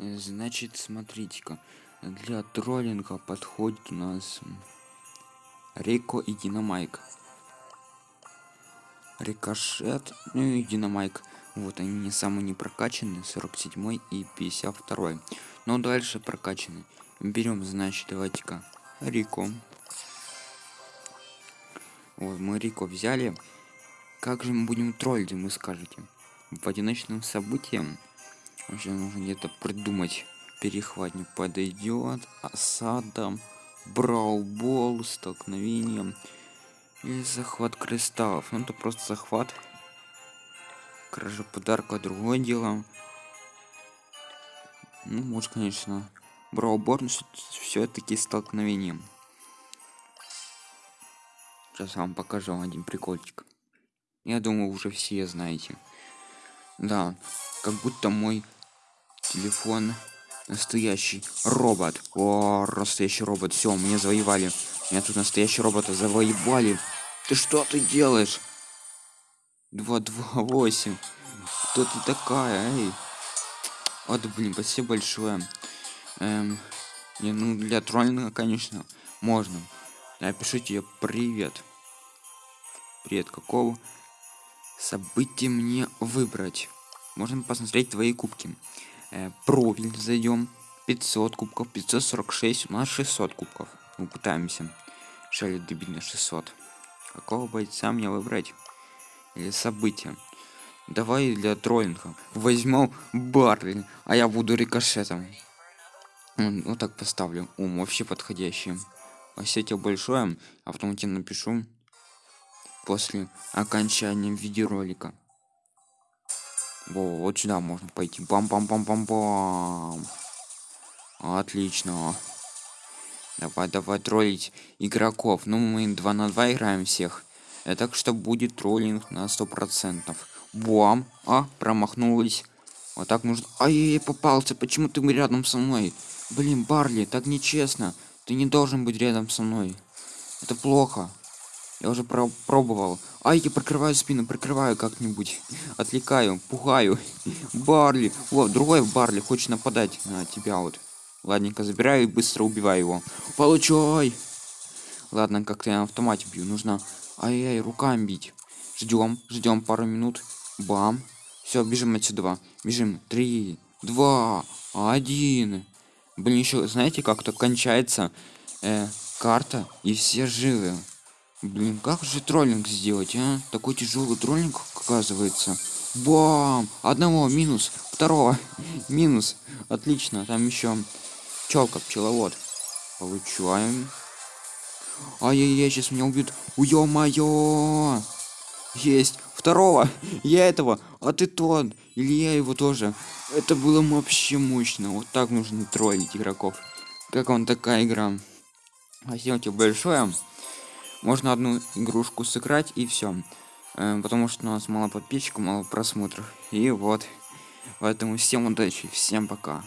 Э, Значит, смотрите-ка. Для троллинга подходит у нас Рико и Динамайк. Рикошет, ну и Динамайк. Вот они не самые не прокачанные, 47 и 52. Но дальше прокачаны. Берем, значит, давайте-ка Рико. Вот, мы Рико взяли. Как же мы будем троллить, вы скажете? По одиночным событиям вообще нужно где-то придумать. Перехватник подойдет, осада, браубол, столкновение или захват кристаллов. Ну это просто захват. Кража подарка другое дело. Ну, может, конечно, браубор, но все-таки столкновением. Сейчас вам покажу один прикольчик. Я думаю, уже все знаете. Да, как будто мой телефон настоящий робот. О, настоящий робот. Все, мне завоевали. Меня тут настоящий робота завоевали. Ты что ты делаешь? 228. Кто ты такая, эй? Вот, блин, спасибо большое. Эм, не, ну, для троллинга, конечно, можно. Напишите привет. Привет, какого события мне выбрать? Можно посмотреть твои кубки. Э, профиль зайдем. 500 кубков, 546, у нас 600 кубков. Мы пытаемся. Шали добить на 600. Какого бойца мне выбрать? Или события? Давай для троллинга. Возьмем Барли, а я буду рикошетом. Вот так поставлю. Ум вообще подходящий. Спасибо большое. А напишу после окончания видеоролика. Во, вот сюда можно пойти. Бам-бам-бам-бам-бам. Отлично. Давай, давай троллить игроков. Ну, мы 2 на 2 играем всех. Это так что будет троллинг на сто процентов. Бам. А, промахнулась. Вот так нужно. Ай, попался. Почему ты рядом со мной? Блин, Барли, так нечестно. Ты не должен быть рядом со мной. Это плохо. Я уже про пробовал. Ай, я прикрываю спину, прикрываю как-нибудь. Отвлекаю, пугаю. Барли. Вот, другой Барли хочет нападать на тебя вот. Ладненько, забираю и быстро убиваю его. Получай! Ладно, как-то я на автомате бью. Нужно ай-яй, руками бить. Ждем, ждем пару минут. Бам. Все, бежим отсюда. Бежим. Три, два, один. Блин, еще, знаете, как-то кончается э, карта, и все живы. Блин, как же троллинг сделать, а? Такой тяжелый троллинг, оказывается. Бам! Одного минус, второго минус. Отлично, там еще пчелка, пчеловод. Получаем. Ай-яй-яй, сейчас меня убьют. Ё-моё! Есть. Второго. Я этого. А ты тот. Или я его тоже. Это было вообще мощно. Вот так нужно троллить игроков. Как вам такая игра? Спасибо тебе большое. Можно одну игрушку сыграть и все. Потому что у нас мало подписчиков, мало просмотров. И вот. Поэтому всем удачи, всем пока.